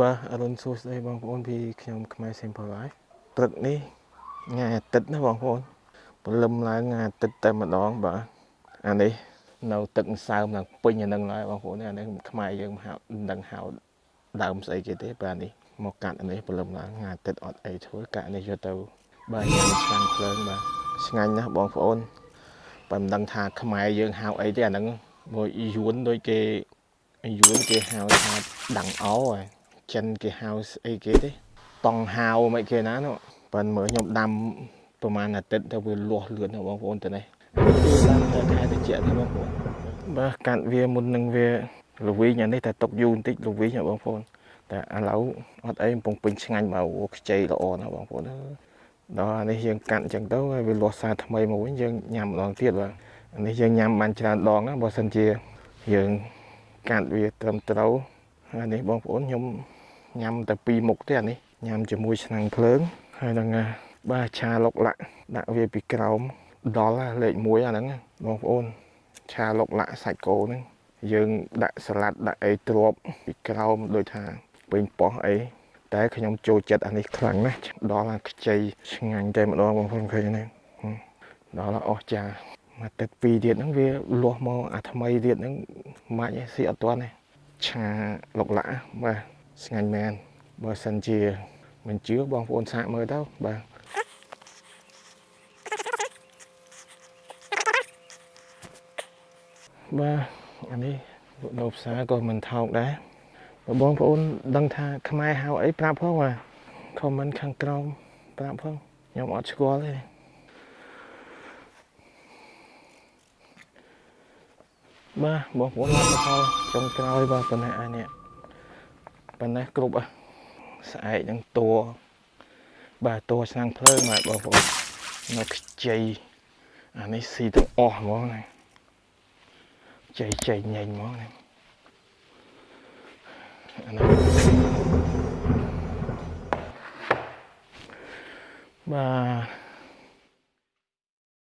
បាទអរុនសួស្តីបងប្អូនពីខ្ញុំខ្មែរ Simple Life ព្រឹកនេះថ្ងៃអាទិត្យណាបងប្អូនព្រលឹមឡើងថ្ងៃអាទិត្យតែម្ដងបាទអានេះនៅទឹកម្សៅឡើងពេញអានឹងហើយបងប្អូនអានេះខ្មែរយើងហៅដឹងហៅដើមស្អីគេទេបាទនេះមកកាត់អានេះព្រលឹមឡើងថ្ងៃអាទិត្យអត់អីធ្វើកាត់នេះយកទៅបាទញ៉ាំឆ្ងាញ់ភ្លើងបាទឆ្ងាញ់ណាស់បងប្អូនបើមិនដឹងថាខ្មែរយើងហៅអីទេអាហ្នឹងមួយយួនដូចគេយួនគេហៅថាដង្អោហើយ ចិនគេហៅស្អីគេទេតង់ហៅមិនគេណានោះប៉ិនមើលខ្ញុំដាំប្រហែលអាទិត្យទៅវាលាស់លឿនណាបងប្អូនទៅនេះវាដាំទៅខែតិចទេបងប្អូនបាទកាត់វាមុននឹងវាលវីងអានេះតែຕົកយូរបន្តិចលវីងណាបងប្អូនតែឥឡូវអត់អីកំពុងពេញឆ្ងាញ់មកខ្ចីល្អណាបងប្អូនដល់អានេះយើងកាត់អញ្ចឹងទៅហើយវាលាស់សារថ្មីមកវិញយើងញ៉ាំម្ដងទៀតបាទអានេះយើងញ៉ាំបានច្រើនដងណាបើសិនជាយើងកាត់វាត្រឹមត្រូវអានេះបងប្អូនខ្ញុំ ញ៉ាំតែពីរមុខទេអានេះញ៉ាំជាមួយឆ្នាំងភ្លើងហើយនឹងបាទឆាលុកលាក់ដាក់វាពីក្រោមដល់លេខ1អាហ្នឹងបងប្អូនឆាលុកលាក់សាច់គោហ្នឹងយើងដាក់សាឡាត់ដាក់អីទ្របពីក្រោមដូចថាពេញប៉ោះអីតែខ្ញុំចូលចិត្តអានេះខ្លាំងណាស់ដល់អាខ្ចីឆ្ងាញ់តែម្ដងបងប្អូនឃើញហ្នឹងដល់អស់ចាមកទឹកពីរទៀតហ្នឹងវាលាស់មកអាថ្មីទៀតហ្នឹងម៉ាច់ស៊ីអត់ទាន់ទេឆាលុកលាក់បាទ ស្ងាញ់មែនបើសិនជាមិនជឿបងប្អូនសាកមើលទៅបាទបាទអានេះនៅផ្សារក៏មិនថោកដែរបងប្អូនដឹងថាខ្មែរហៅអីប្រាប់ផងបាទខមមិនខាងក្រោមប្រាប់ផងខ្ញុំអត់ស្គាល់ទេបាទបងប្អូនមកផលចុងក្រោយបាទប៉ុណ្ណេះអានេះ ប៉ុណ្ណេះគ្រប់ស្អែកនឹងតួបាទតួឆ្នាំងភ្លើងបាទបងប្អូននៅខ្ចីអានេះស៊ីទាំងអស់ហ្មងណាចៃចៃញែងហ្មងណាអានេះបាទ